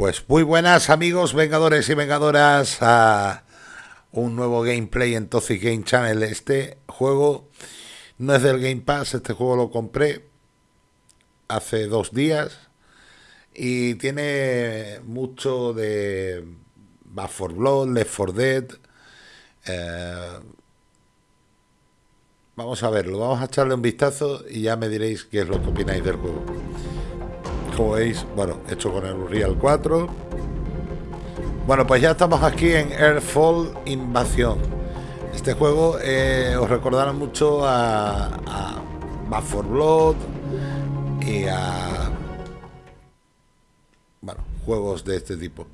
Pues muy buenas amigos, vengadores y vengadoras a un nuevo gameplay en Toxic Game Channel. Este juego no es del Game Pass, este juego lo compré hace dos días y tiene mucho de Back for Blood, Left 4 Dead. Eh, vamos a verlo, vamos a echarle un vistazo y ya me diréis qué es lo que opináis del juego como veis, bueno, hecho con el Unreal 4. Bueno, pues ya estamos aquí en Airfall Invasión. Este juego eh, os recordará mucho a, a for Blood y a bueno, juegos de este tipo.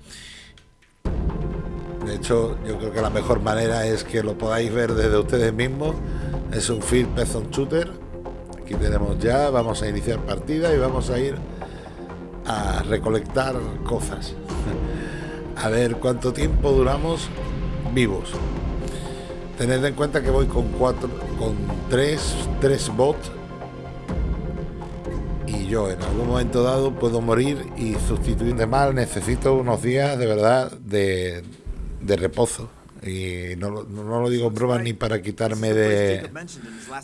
De hecho, yo creo que la mejor manera es que lo podáis ver desde ustedes mismos. Es un Field Person Shooter. Aquí tenemos ya, vamos a iniciar partida y vamos a ir a recolectar cosas. A ver cuánto tiempo duramos vivos. Tened en cuenta que voy con cuatro, con tres, tres bots. Y yo en algún momento dado puedo morir y sustituir de mal. Necesito unos días de verdad de, reposo. Y no, no, lo digo en broma ni para quitarme de,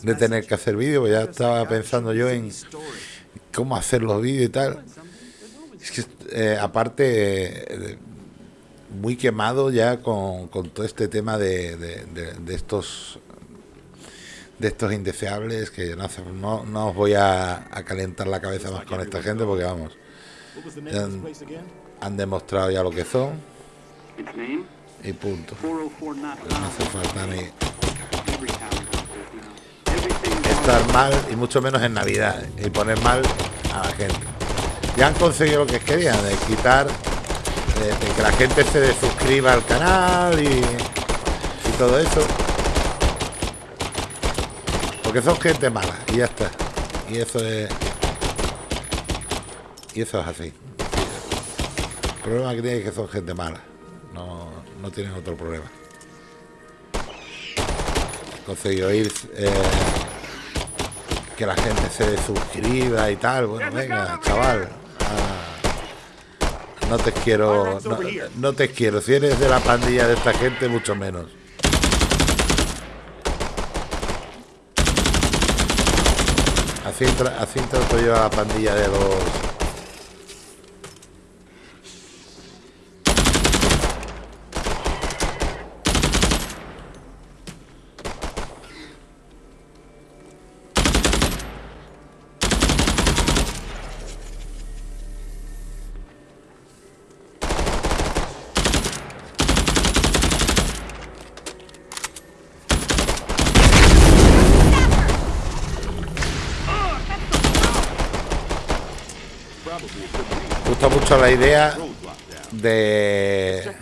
de tener que hacer vídeos. Ya estaba pensando yo en cómo hacer los vídeos y tal. Es que, eh, aparte, eh, muy quemado ya con, todo este tema de, estos de estos indeseables que no, no, os voy a, calentar la cabeza más con esta gente porque vamos han, demostrado ya lo que son. Y punto. No hace falta ni estar mal y mucho menos en navidad y poner mal a la gente ya han conseguido lo que querían, de quitar, de, que la gente se desuscriba al canal y, y todo eso. Porque son gente mala y ya está. Y eso es... Y eso es así. El problema que tiene es que son gente mala. No, no tienen otro problema. Conseguido ir... Eh, que la gente se suscriba y tal. Bueno, venga, chaval. No te quiero, no, te quiero. Si eres de la pandilla de esta gente, mucho menos. Así, así trato yo a la pandilla de los Me gusta mucho la idea de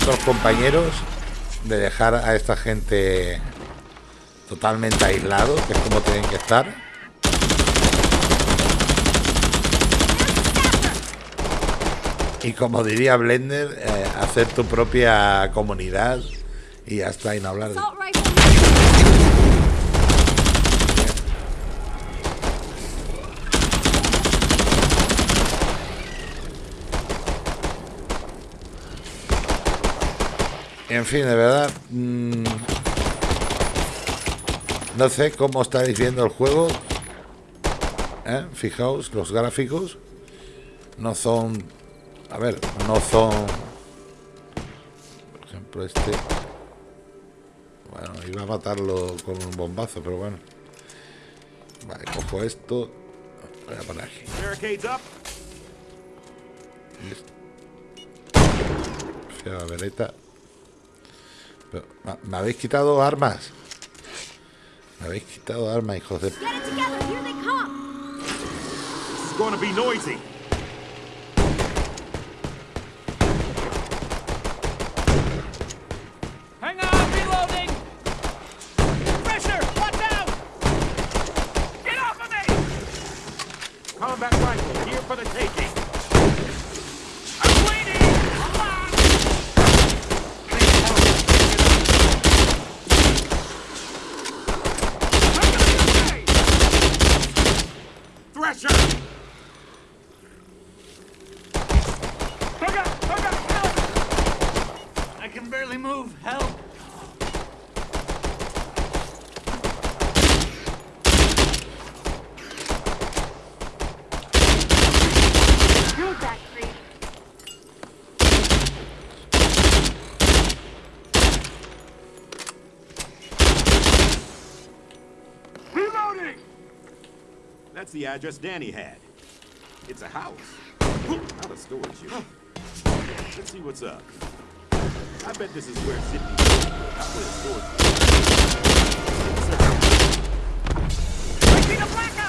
otros compañeros de dejar a esta gente totalmente aislado, que es como tienen que estar. Y como diría Blender, eh, hacer tu propia comunidad y hasta y En fin, de verdad... Mm, no sé cómo estáis viendo el juego. ¿eh? Fijaos, los gráficos no son... A ver, no son... Por ejemplo, este... Bueno, iba a matarlo con un bombazo, pero bueno. Vale, cojo esto. Voy a poner aquí. Fia vereta. ¿Me habéis quitado armas? Me habéis quitado armas, hijos de... move, help! Reloading! That's the address Danny had. It's a house. Not a storage unit. Let's see what's up. I bet this is where Zippy Not where the storage I see the blackout!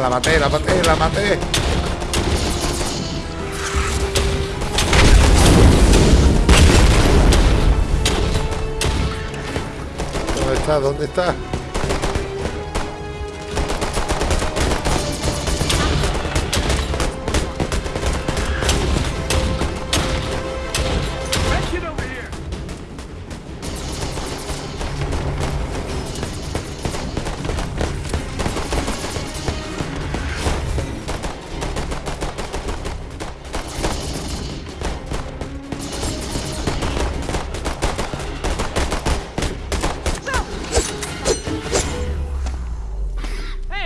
La maté, la maté, la maté. ¿Dónde está? ¿Dónde está?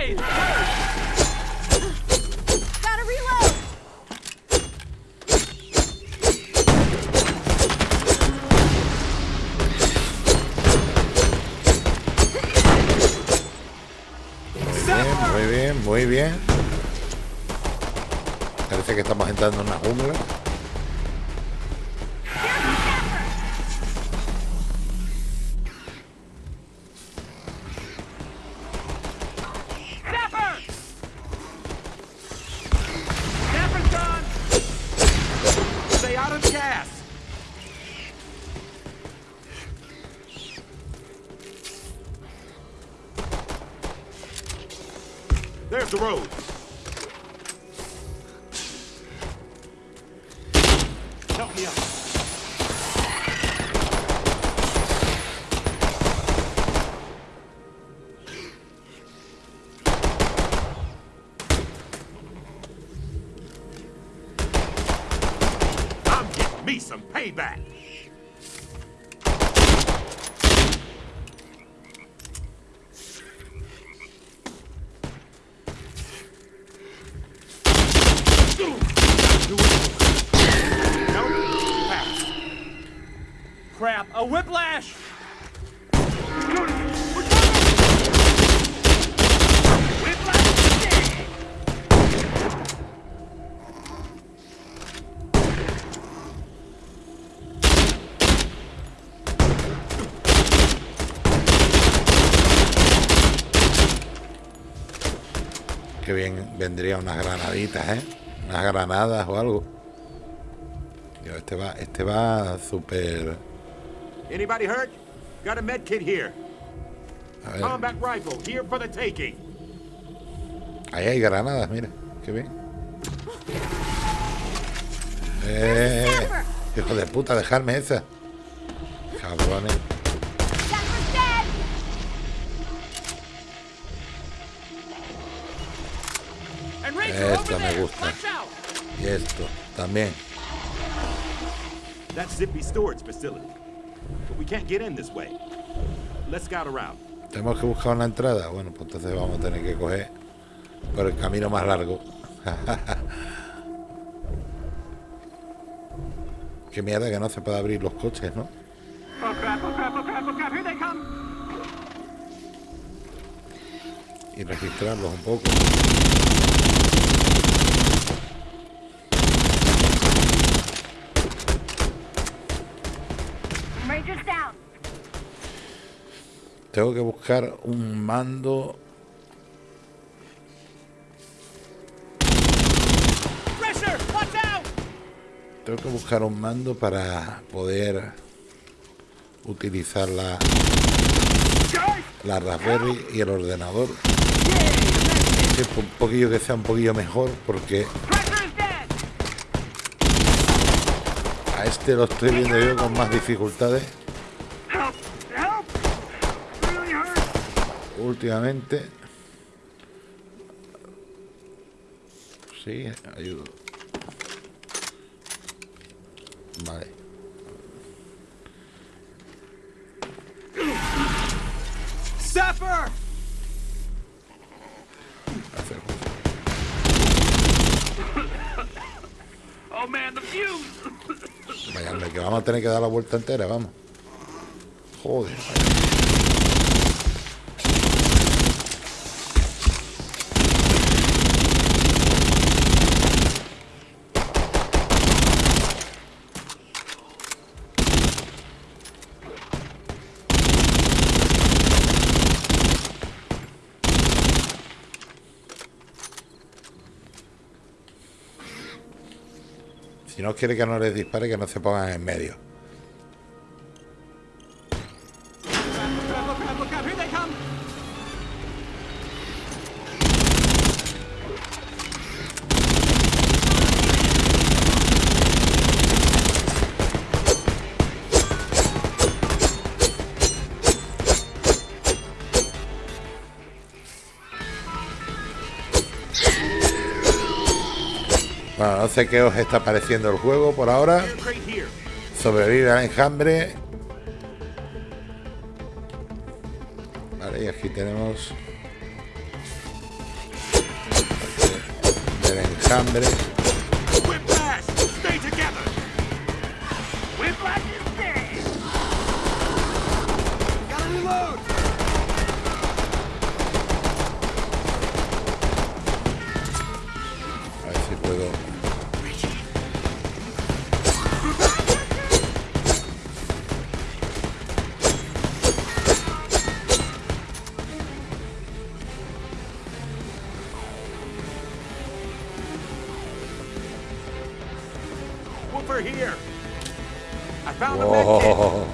Hey! Gotta reload! Bien, muy bien, muy bien. Parece que estamos entrando en una jungla. The road. Help me out. I'm getting me some payback. Bien vendría unas granaditas, ¿eh? Unas granadas o algo. Dios, este va, este va súper. Anybody hurt? Got a med kit here. A ver, Combat rifle here for the taking. ahí hay granadas, mira, qué bien. Eh, hijo de puta, dejarme esa. Cabrones. Esta me gusta. Y esto también. That's Zippy storage facility. But we can't get in this way. Let's scout around. Tenemos que buscar una entrada. Bueno, pues entonces vamos a tener que coger por el camino más largo. Qué mierda que no se puede abrir los coches, ¿no? Y registrarlos un poco. Tengo que buscar un mando. Racer, watch out! Tengo que buscar un mando para poder utilizar la, la Raspberry y el ordenador. Un poquillo que sea un poquillo mejor porque Racer is dead! A este lo estoy viendo yo con más dificultades últimamente. Sí, ayudo. Vale. Sapper! Oh man, the fuse! Que vamos a tener que dar la vuelta entera, vamos. Joder. Si no quiere que no les dispare, que no se pongan en medio. Bueno, no sé qué os está pareciendo el juego por ahora. Sobrevivir al enjambre. Vale, y aquí tenemos del enjambre. Here! I found a! Oh,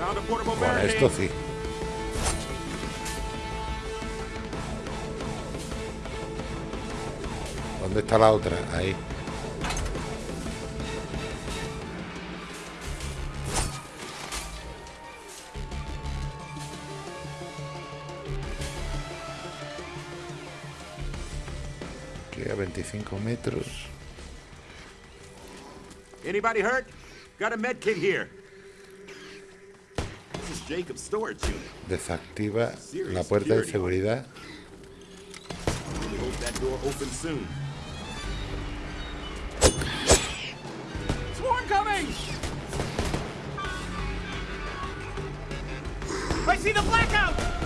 Found a portable con esto sí. ¿Dónde está la otra? Ahí. Aquí a 25 metros. Anybody hurt? Got a med kit here. This is Jacob's storage unit. Desactiva la puerta de seguridad. We hope that door opens soon. Swarm coming! I see the blackout!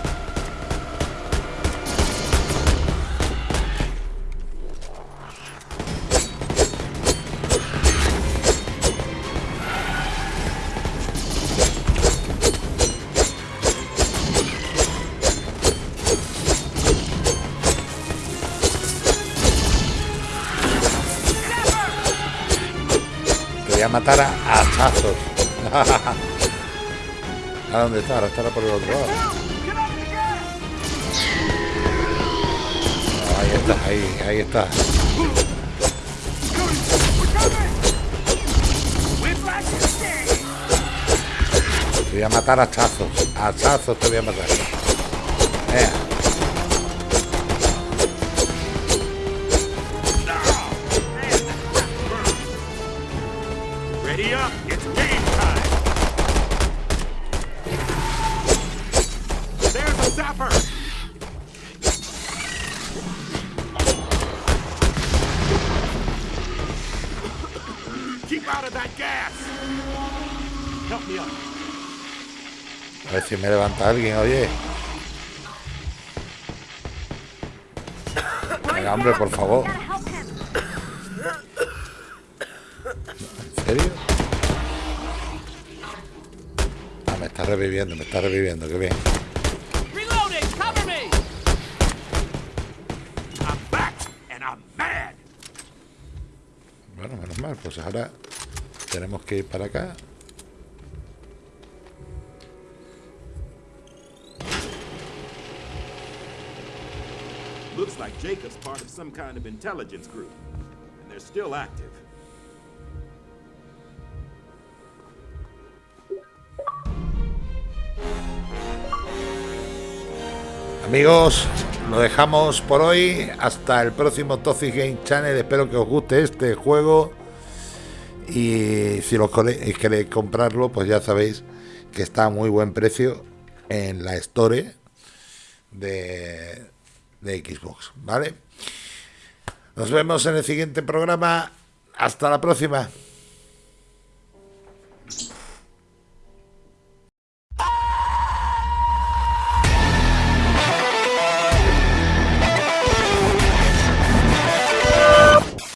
Matar a hachazos. ¿A dónde está? Ahora estará por el otro lado. Ahí está, ahí, ahí está. Te voy a matar a hachazos. A hachazos te voy a matar. That gas! Help me up. a ver si me levanta alguien, oye. Venga, hombre, por favor. ¿En serio? Ah, me está reviviendo, me está reviviendo, qué bien. Bueno, menos mal, pues ahora tenemos que ir para acá. Looks like Jacob's part of some kind of intelligence group. And they're still active. Amigos, lo dejamos por hoy. Hasta el próximo Toxic Game Channel. Espero que os guste este juego. Y si los eh, queréis comprarlo, pues ya sabéis que está a muy buen precio en la Store de, de Xbox, ¿vale? Nos vemos en el siguiente programa. Hasta la próxima.